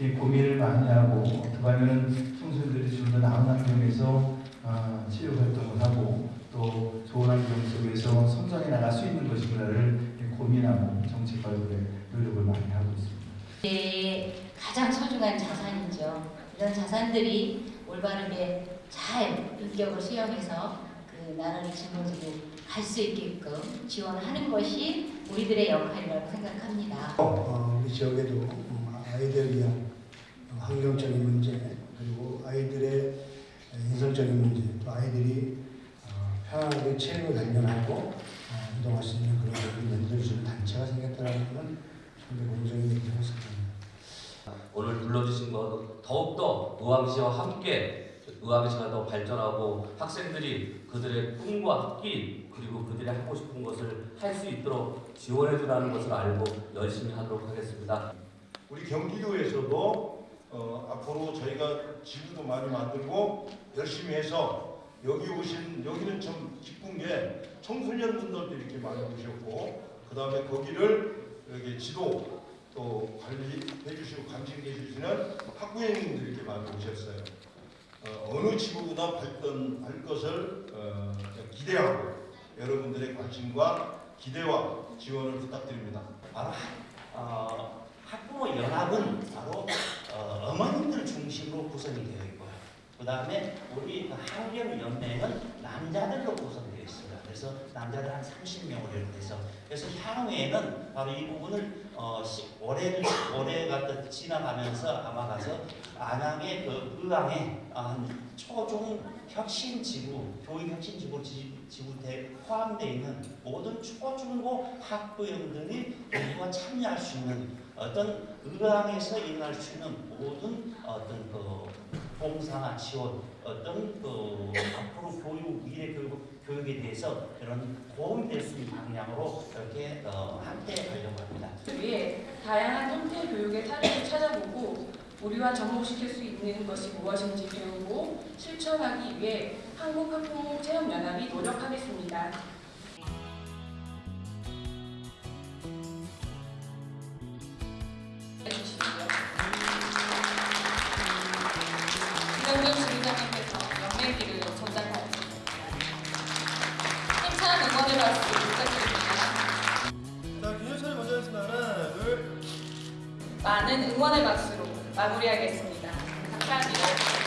이 고민을 많이 하고 어떻게 하면 청소년들이 좀 더 나은 환경에서 아, 치료 활동을 하고 또 좋은 환경 속에서 성장해 나갈 수 있는 것인가를 고민하고 정책 발굴에 노력을 많이 하고 있습니다. 네, 가장 소중한 자산이죠. 이런 자산들이 올바르게 잘 인격을 수용해서 그 나라를 짊어지고 갈 수 있게끔 지원하는 것이 우리들의 역할이라고 생각합니다. 어, 우리 지역에도 음, 아이들 위한 환경적인 문제 그리고 아이들의 인성적인 문제 또 아이들이 어, 편안하게 책을 발견하고 어, 이동할 수 있는 그런 것을 만들어주는 단체가 생겼다는 건 상당히 얘기할 수 있습니다. 오늘 불러주신 것 더욱더 의왕시와 함께 의왕시가 더 발전하고 학생들이 그들의 꿈과 학기 그리고 그들이 하고 싶은 것을 할 수 있도록 지원해 주라는 것을 알고 열심히 하도록 하겠습니다. 우리 경기도에서도 어, 앞으로 저희가 지구도 많이 만들고 열심히 해서 여기 오신 여기는 참 기쁜 게 청소년분들도 이렇게 많이 오셨고 그 다음에 거기를 이렇게 지도 또 관리해 주시고 감식해 주시는 학부형님들이 이렇게 많이 오셨어요. 어, 어느 지구보다 발전할 것을 어, 기대하고 여러분들의 관심과 기대와 지원을 부탁드립니다. 바로 학, 어, 학부모 연합은 바로 어, 어머님들 중심으로 구성이 되어 있고요. 그 다음에 우리 그 환경연맹은 남자들로 있습니다. 그래서 남자들 한 30명으로 이렇게 돼서. 그래서 향후에는 바로 이 부분을 어, 시, 올해를 올해가 또 지나가면서 아마 가서 안양의 그 의왕에 한 초중 혁신 지구 교육 혁신 지구 지, 지구대 포함되어 있는 모든 초중고 학부형들이 모두가 참여할 수 있는 어떤 의왕에서 일어날 수 있는 모든 어떤 그 봉사나 지원 어떤 그 앞으로 교육 미래 교육 교육에 대해서 그런 도움이 될 수 있는 방향으로 이렇게 어, 함께 가려고 합니다. 위해 다양한 형태의 교육의 사례를 찾아보고 우리와 접목시킬 수 있는 것이 무엇인지 배우고 실천하기 위해 한국학부모체험연합이 노력하겠습니다. 힘찬 응원의 박수 부탁드립니다. 자, 균열차를 먼저 하겠습니다. 하나, 둘. 많은 응원의 박수로 마무리하겠습니다. 감사합니다.